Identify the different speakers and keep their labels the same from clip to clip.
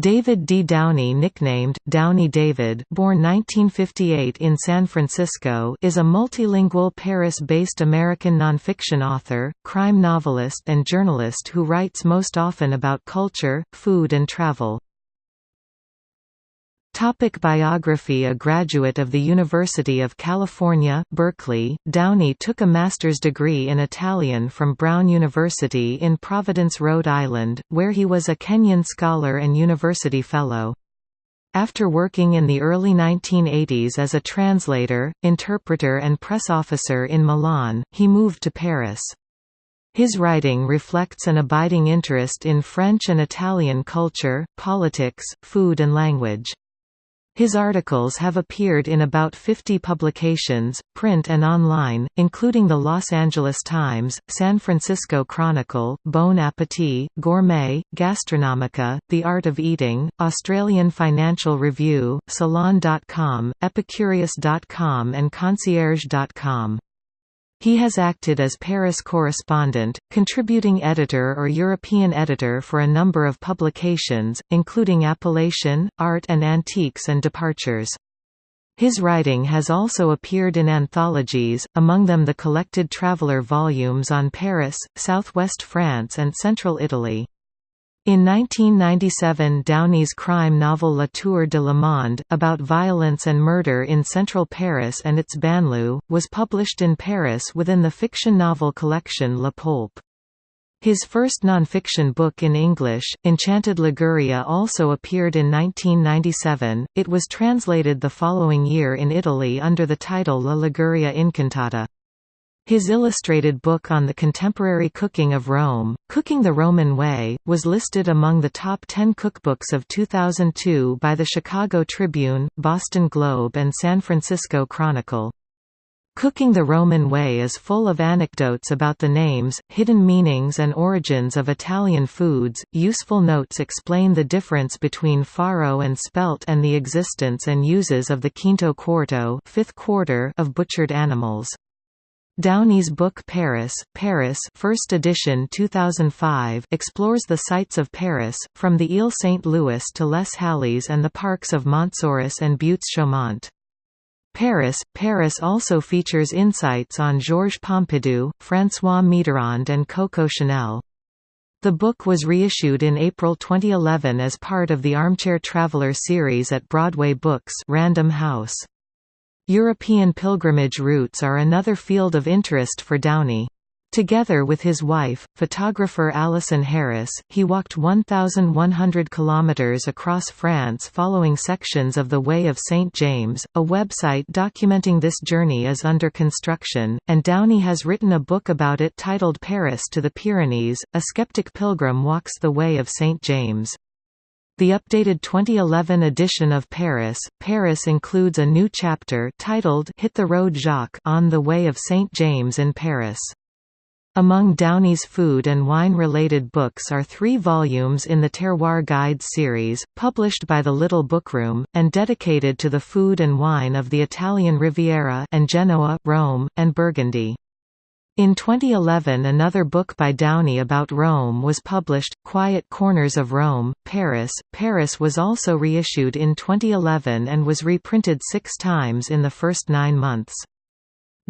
Speaker 1: David D. Downie nicknamed, Downie David born 1958 in San Francisco is a multilingual Paris-based American nonfiction author, crime novelist and journalist who writes most often about culture, food and travel. Topic biography A graduate of the University of California, Berkeley, Downie took a master's degree in Italian from Brown University in Providence, Rhode Island, where he was a Kenyan Scholar and University Fellow. After working in the early 1980s as a translator, interpreter and press officer in Milan, he moved to Paris. His writing reflects an abiding interest in French and Italian culture, politics, food and language. His articles have appeared in about 50 publications, print and online, including the Los Angeles Times, San Francisco Chronicle, Bon Appetit, Gourmet, Gastronomica, The Art of Eating, Australian Financial Review, Salon.com, Epicurious.com and Concierge.com. He has acted as Paris correspondent, contributing editor or European editor for a number of publications, including Appellation, Art and Antiques and Departures. His writing has also appeared in anthologies, among them the collected traveller volumes on Paris, southwest France and central Italy. In 1997 Downie's crime novel La Tour de Le Monde, about violence and murder in central Paris and its banlieue, was published in Paris within the fiction novel collection La Poulpe. His first non-fiction book in English, Enchanted Liguria also appeared in 1997, it was translated the following year in Italy under the title La Liguria Incantata. His illustrated book on the contemporary cooking of Rome, Cooking the Roman Way, was listed among the top 10 cookbooks of 2002 by the Chicago Tribune, Boston Globe and San Francisco Chronicle. Cooking the Roman Way is full of anecdotes about the names, hidden meanings and origins of Italian foods. Useful notes explain the difference between farro and spelt and the existence and uses of the quinto quarto, fifth quarter of butchered animals. Downie's book Paris, Paris first edition 2005 explores the sights of Paris, from the Ile Saint-Louis to Les Halles and the parks of Montsouris and Buttes-Chaumont. Paris, Paris also features insights on Georges Pompidou, François Mitterrand and Coco Chanel. The book was reissued in April 2011 as part of the Armchair Traveler series at Broadway Books Random House. European pilgrimage routes are another field of interest for Downie. Together with his wife, photographer Alison Harris, he walked 1,100 kilometers across France following sections of the Way of St. James. A website documenting this journey is under construction, and Downie has written a book about it titled Paris to the Pyrenees, A Skeptic Pilgrim Walks the Way of St. James. The updated 2011 edition of Paris, Paris includes a new chapter titled Hit the Road Jacques on the Way of St. James in Paris. Among Downie's food and wine-related books are three volumes in the Terroir Guides series, published by the Little Bookroom, and dedicated to the food and wine of the Italian Riviera and Genoa, Rome, and Burgundy. In 2011 another book by Downie about Rome was published, Quiet Corners of Rome, Paris. Paris was also reissued in 2011 and was reprinted six times in the first nine months.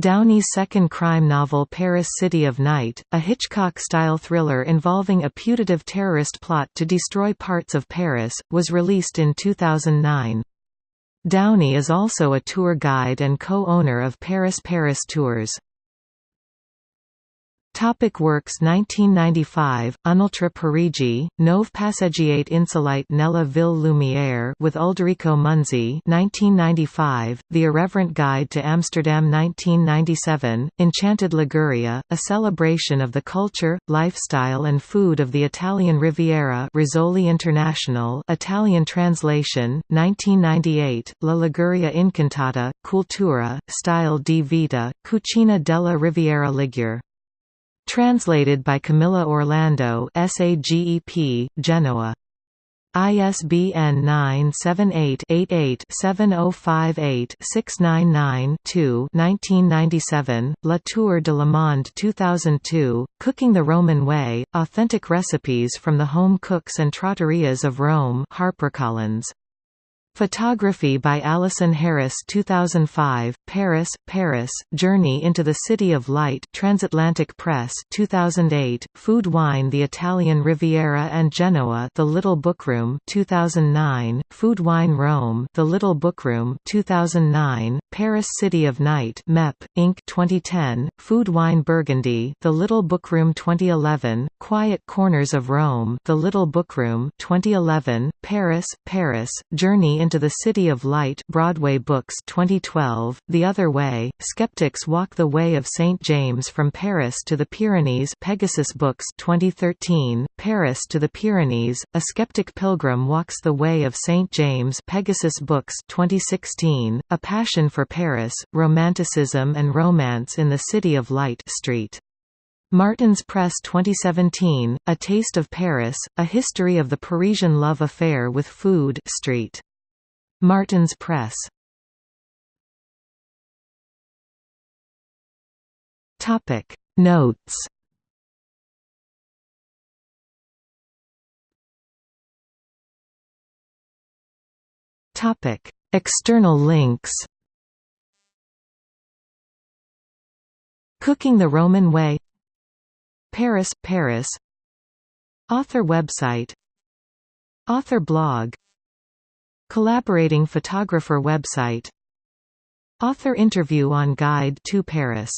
Speaker 1: Downie's second crime novel Paris City of Night, a Hitchcock-style thriller involving a putative terrorist plot to destroy parts of Paris, was released in 2009. Downie is also a tour guide and co-owner of Paris Paris Tours. Topic works 1995, Un'altra Parigi, Nove passeggiate insolite nella ville lumiere with Ulderico Munzi 1995, The Irreverent Guide to Amsterdam 1997, Enchanted Liguria, a celebration of the culture, lifestyle and food of the Italian Riviera Rizzoli International Italian translation, 1998, La Liguria Incantata, Cultura, Stile di Vita, Cucina della Riviera Ligure Translated by Camilla Orlando SAGEP, Genoa ISBN 978-88-7058-699-2 1997, La Tour de Le Monde 2002, Cooking the Roman Way, Authentic Recipes from the Home Cooks and Trattorias of Rome HarperCollins. Photography by Alison Harris 2005, Paris, Paris, Journey into the City of Light Transatlantic Press 2008, Food Wine The Italian Riviera and Genoa The Little Bookroom 2009, Food Wine Rome The Little Bookroom 2009, Paris City of Night MEP, Inc. 2010, Food Wine Burgundy The Little Bookroom 2011, Quiet Corners of Rome The Little Bookroom 2011, Paris, Paris, Journey into the City of Light Broadway Books 2012, The Other Way, Skeptics Walk the Way of St. James from Paris to the Pyrenees Pegasus Books 2013, Paris to the Pyrenees, A Skeptic Pilgrim Walks the Way of St. James Pegasus Books 2016, A Passion for Paris, Romanticism and Romance in the City of Light Street. Martin's Press 2017, A Taste of Paris, A History of the Parisian Love Affair with Food Street. Martin's Press. Topic. Notes. Topic. External links. Cooking the Roman Way Paris, Paris. Author website. Author blog. Collaborating photographer website. Author interview on Guide to Paris